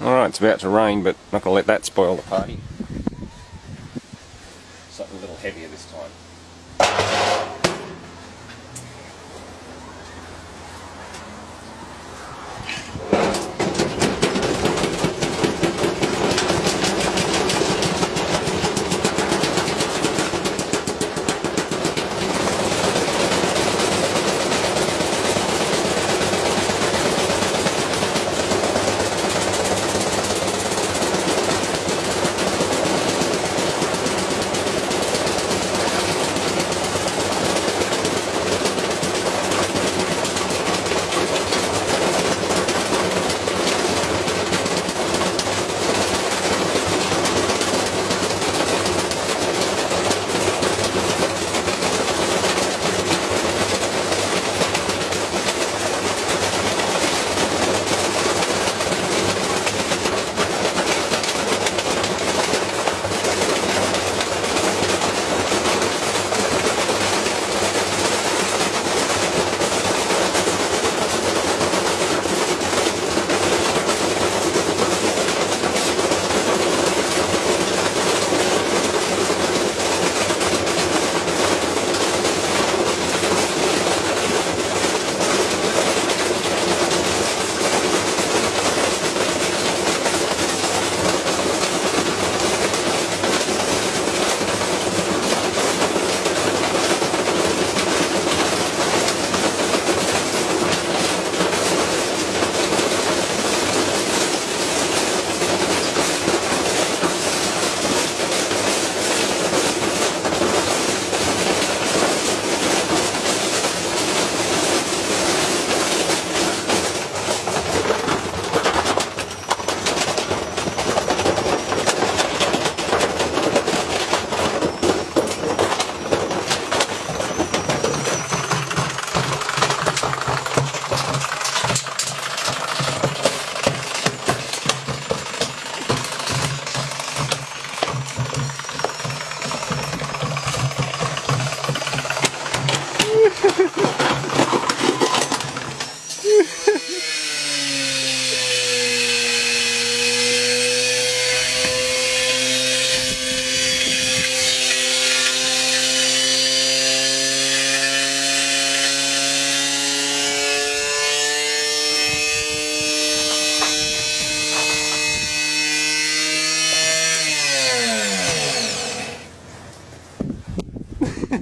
Alright, it's about to rain, but not going to let that spoil the party. Something a little heavier this time.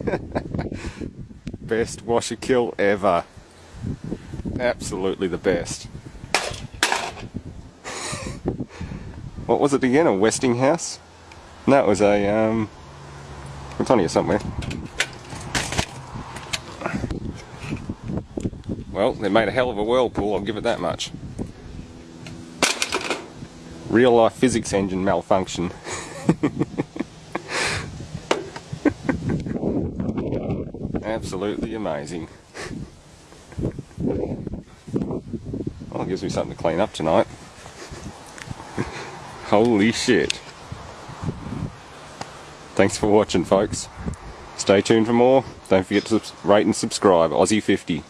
best washer kill ever. Absolutely the best. what was it again? A Westinghouse? No, it was a, um, it's on here somewhere. Well, they made a hell of a whirlpool, I'll give it that much. Real life physics engine malfunction. Absolutely amazing. Well, it gives me something to clean up tonight. Holy shit. Thanks for watching, folks. Stay tuned for more. Don't forget to rate and subscribe. Aussie 50.